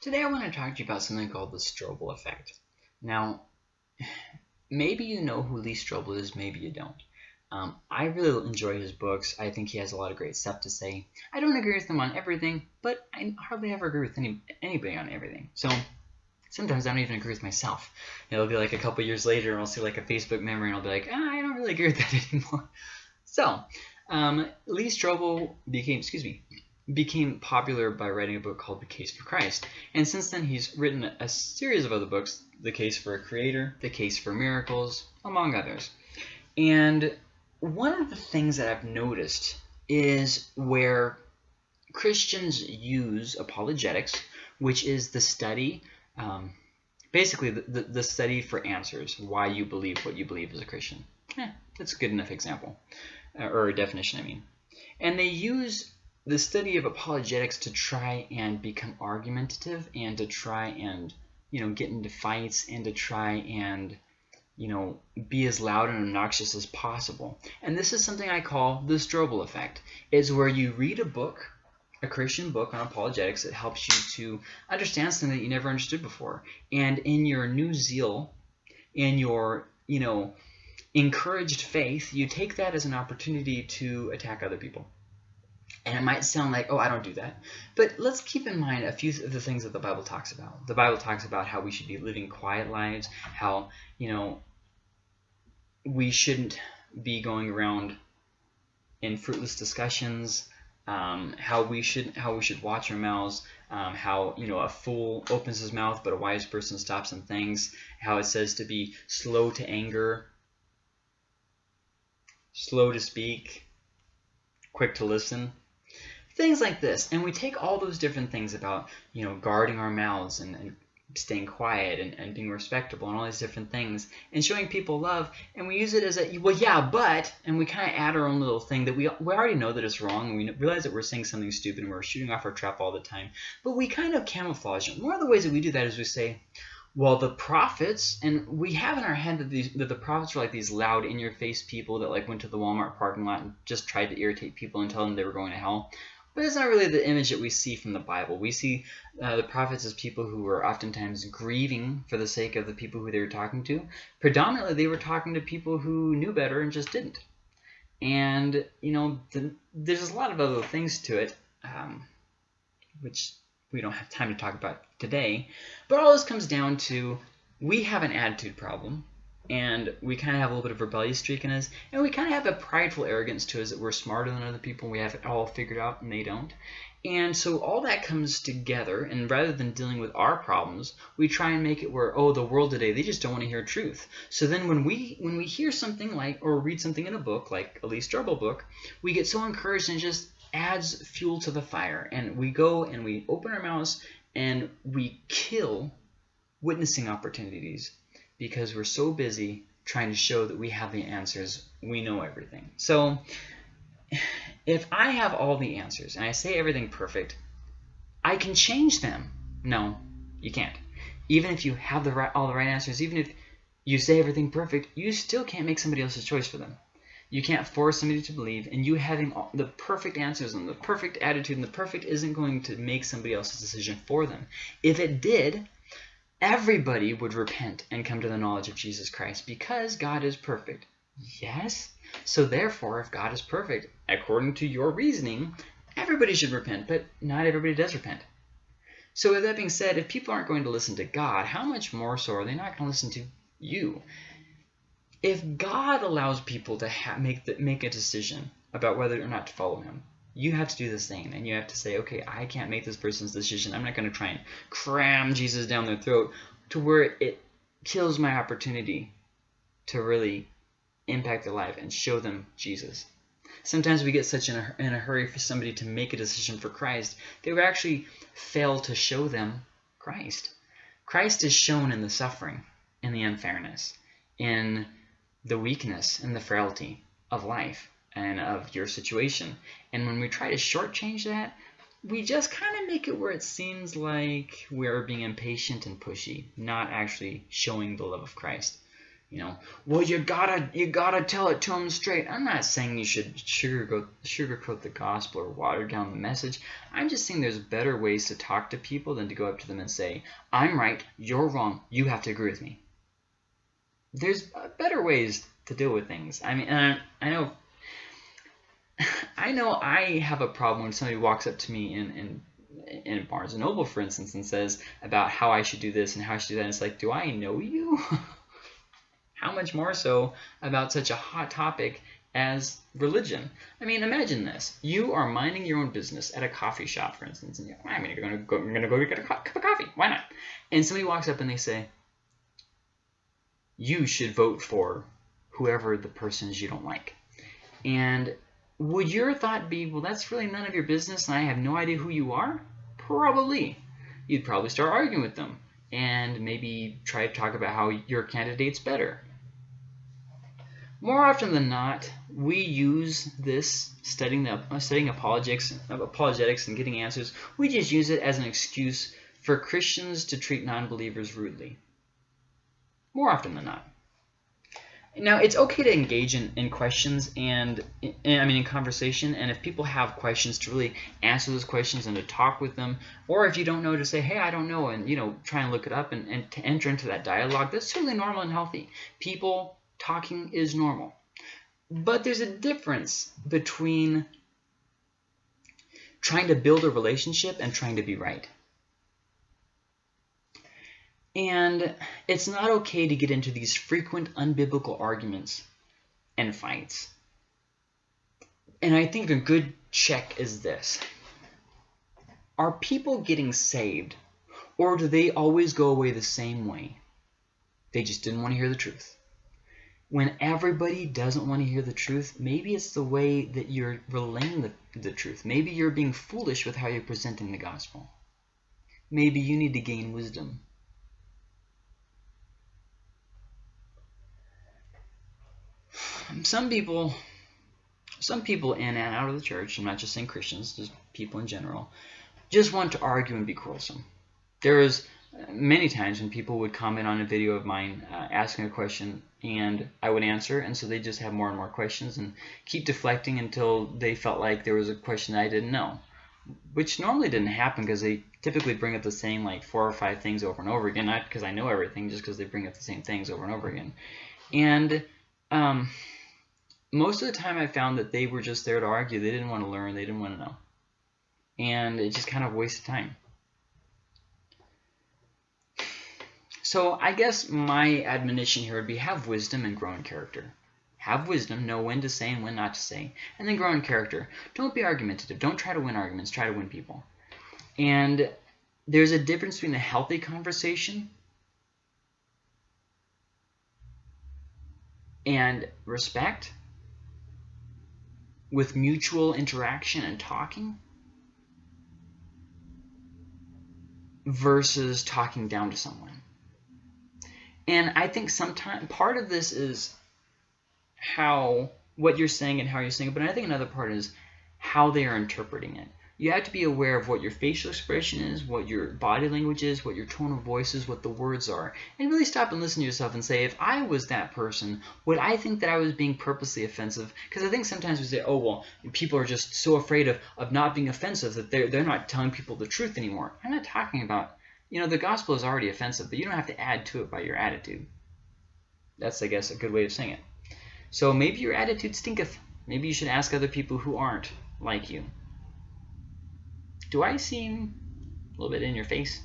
Today I want to talk to you about something called the Strobel effect. Now, maybe you know who Lee Strobel is, maybe you don't. Um, I really enjoy his books. I think he has a lot of great stuff to say. I don't agree with him on everything, but I hardly ever agree with any anybody on everything. So sometimes I don't even agree with myself. It'll be like a couple years later, and I'll see like a Facebook memory, and I'll be like, ah, I don't really agree with that anymore. So, um, Lee Strobel became, excuse me, became popular by writing a book called The Case for Christ. And since then, he's written a series of other books, The Case for a Creator, The Case for Miracles, among others. And one of the things that I've noticed is where Christians use apologetics, which is the study, um, basically the, the, the, study for answers, why you believe what you believe as a Christian. Eh, that's a good enough example, uh, or a definition, I mean. And they use the study of apologetics to try and become argumentative and to try and you know get into fights and to try and you know be as loud and obnoxious as possible. And this is something i call the strobel effect. Is where you read a book a christian book on apologetics that helps you to understand something that you never understood before. And in your new zeal in your you know encouraged faith you take that as an opportunity to attack other people and it might sound like, oh, I don't do that. But let's keep in mind a few of the things that the Bible talks about. The Bible talks about how we should be living quiet lives, how, you know, we shouldn't be going around in fruitless discussions, um, how we should how we should watch our mouths, um, how you know a fool opens his mouth but a wise person stops and thinks, how it says to be slow to anger, slow to speak, quick to listen things like this. And we take all those different things about, you know, guarding our mouths and, and staying quiet and, and being respectable and all these different things and showing people love. And we use it as a well yeah but and we kind of add our own little thing that we, we already know that it's wrong. And we realize that we're saying something stupid and we're shooting off our trap all the time. But we kind of camouflage it. One of the ways that we do that is we say well the prophets and we have in our head that these that the prophets were like these loud in your face people that like went to the Walmart parking lot and just tried to irritate people and tell them they were going to hell but it's not really the image that we see from the Bible. We see uh, the prophets as people who were oftentimes grieving for the sake of the people who they were talking to. Predominantly, they were talking to people who knew better and just didn't. And, you know, the, there's a lot of other things to it, um, which we don't have time to talk about today. But all this comes down to we have an attitude problem and we kind of have a little bit of rebellious streak in us, and we kind of have a prideful arrogance to us that we're smarter than other people, and we have it all figured out, and they don't. And so all that comes together, and rather than dealing with our problems, we try and make it where, oh, the world today, they just don't want to hear truth. So then when we when we hear something like, or read something in a book, like a Lee Strobel book, we get so encouraged and it just adds fuel to the fire. And we go and we open our mouths and we kill witnessing opportunities because we're so busy trying to show that we have the answers, we know everything. So if I have all the answers and I say everything perfect, I can change them. No, you can't. Even if you have the right, all the right answers, even if you say everything perfect, you still can't make somebody else's choice for them. You can't force somebody to believe, and you having all, the perfect answers and the perfect attitude and the perfect isn't going to make somebody else's decision for them. If it did, everybody would repent and come to the knowledge of Jesus Christ because God is perfect. Yes? So therefore, if God is perfect, according to your reasoning, everybody should repent, but not everybody does repent. So with that being said, if people aren't going to listen to God, how much more so are they not going to listen to you? If God allows people to make, the, make a decision about whether or not to follow him, you have to do the same and you have to say okay i can't make this person's decision. I'm not going to try and cram jesus down their throat to where it kills my opportunity to really impact their life and show them jesus. Sometimes we get such in a, in a hurry for somebody to make a decision for christ they would actually fail to show them christ. Christ is shown in the suffering in the unfairness in the weakness and the frailty of life and of your situation. And when we try to shortchange that, we just kind of make it where it seems like we're being impatient and pushy, not actually showing the love of Christ. you know, well, you gotta you gotta tell it to them straight. I'm not saying you should sugarcoat sugarcoat the gospel or water down the message. I'm just saying there's better ways to talk to people than to go up to them and say, "I'm right, you're wrong, you have to agree with me." There's uh, better ways to deal with things. I mean, I, I know. I know I have a problem when somebody walks up to me in, in in Barnes and Noble, for instance, and says about how I should do this and how I should do that. And it's like, do I know you? How much more so about such a hot topic as religion? I mean, imagine this. You are minding your own business at a coffee shop, for instance, and you're, I mean, you're going to go, you're gonna go get a cup of coffee. Why not? And somebody walks up and they say, you should vote for whoever the person is you don't like. And would your thought be, well, that's really none of your business and I have no idea who you are? Probably. You'd probably start arguing with them and maybe try to talk about how your candidate's better. More often than not, we use this studying the uh, studying apologetics, apologetics and getting answers. We just use it as an excuse for Christians to treat non-believers rudely. More often than not. Now, it's okay to engage in, in questions and, in, I mean, in conversation, and if people have questions, to really answer those questions and to talk with them, or if you don't know, to say, hey, I don't know, and, you know, try and look it up and, and to enter into that dialogue, that's certainly normal and healthy. People talking is normal. But there's a difference between trying to build a relationship and trying to be right. And it's not okay to get into these frequent unbiblical arguments and fights. And I think a good check is this. Are people getting saved, or do they always go away the same way? They just didn't want to hear the truth. When everybody doesn't want to hear the truth, maybe it's the way that you're relaying the, the truth. Maybe you're being foolish with how you're presenting the gospel. Maybe you need to gain wisdom. Some people some people in and out of the church, I'm not just saying Christians, just people in general, just want to argue and be quarrelsome. There is many times when people would comment on a video of mine uh, asking a question and I would answer and so they just have more and more questions and keep deflecting until they felt like there was a question I didn't know which normally didn't happen because they typically bring up the same like four or five things over and over again not because I know everything just because they bring up the same things over and over again and um, most of the time I found that they were just there to argue. They didn't want to learn. They didn't want to know. And it just kind of wasted time. So I guess my admonition here would be have wisdom and grow in character. Have wisdom, know when to say and when not to say, and then grow in character. Don't be argumentative. Don't try to win arguments. Try to win people. And there's a difference between a healthy conversation and respect with mutual interaction and talking versus talking down to someone. And I think sometimes part of this is how what you're saying and how you're saying it, but I think another part is how they are interpreting it you have to be aware of what your facial expression is, what your body language is, what your tone of voice is, what the words are, and really stop and listen to yourself and say, if I was that person, would I think that I was being purposely offensive? Because I think sometimes we say, oh, well, people are just so afraid of, of not being offensive that they're, they're not telling people the truth anymore. I'm not talking about, you know, the gospel is already offensive, but you don't have to add to it by your attitude. That's, I guess, a good way of saying it. So maybe your attitude stinketh. Maybe you should ask other people who aren't like you. Do I seem a little bit in your face?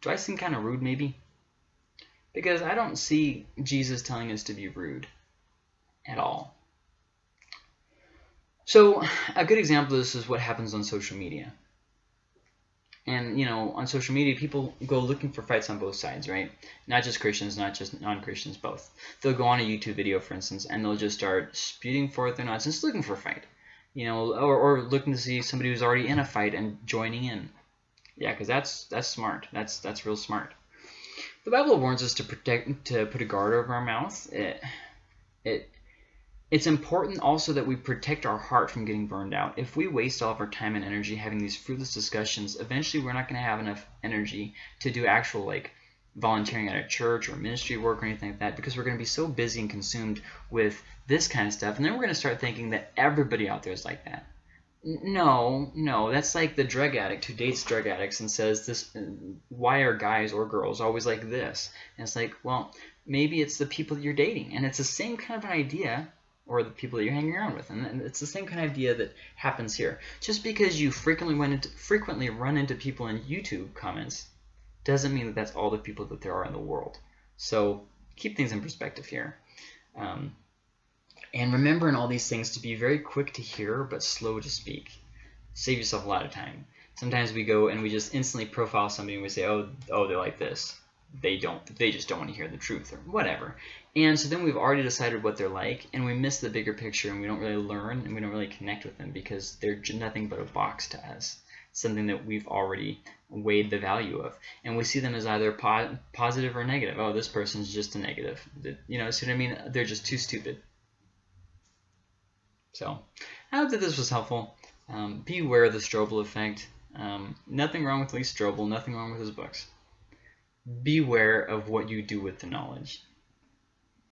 Do I seem kind of rude maybe? Because I don't see Jesus telling us to be rude at all. So a good example of this is what happens on social media. And, you know, on social media, people go looking for fights on both sides, right? Not just Christians, not just non-Christians, both. They'll go on a YouTube video, for instance, and they'll just start spewing forth their nonsense looking for a fight you know, or, or looking to see somebody who's already in a fight and joining in. Yeah, because that's that's smart. That's that's real smart. The Bible warns us to protect to put a guard over our mouth. It it it's important also that we protect our heart from getting burned out. If we waste all of our time and energy having these fruitless discussions, eventually we're not going to have enough energy to do actual like volunteering at a church or ministry work or anything like that because we're going to be so busy and consumed with this kind of stuff. And then we're going to start thinking that everybody out there is like that. No, no, that's like the drug addict who dates drug addicts and says this. Why are guys or girls always like this? And it's like, well, maybe it's the people that you're dating, and it's the same kind of an idea, or the people that you're hanging around with, and it's the same kind of idea that happens here. Just because you frequently run into frequently run into people in YouTube comments doesn't mean that that's all the people that there are in the world. So keep things in perspective here. Um, and remember in all these things to be very quick to hear but slow to speak. Save yourself a lot of time. Sometimes we go and we just instantly profile somebody and we say, oh, oh, they're like this. They don't. They just don't want to hear the truth or whatever. And so then we've already decided what they're like, and we miss the bigger picture, and we don't really learn, and we don't really connect with them because they're nothing but a box to us something that we've already weighed the value of. And we see them as either po positive or negative. Oh, this person's just a negative. You know, see what I mean? They're just too stupid. So I hope that this was helpful. Um, be aware of the Strobel effect. Um, nothing wrong with Lee Strobel, nothing wrong with his books. Beware of what you do with the knowledge.